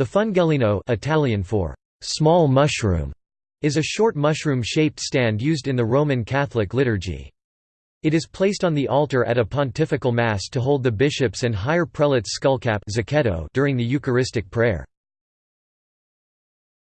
The fungellino Italian for small mushroom is a short mushroom-shaped stand used in the Roman Catholic liturgy. It is placed on the altar at a pontifical mass to hold the bishop's and higher prelate's skullcap during the Eucharistic prayer.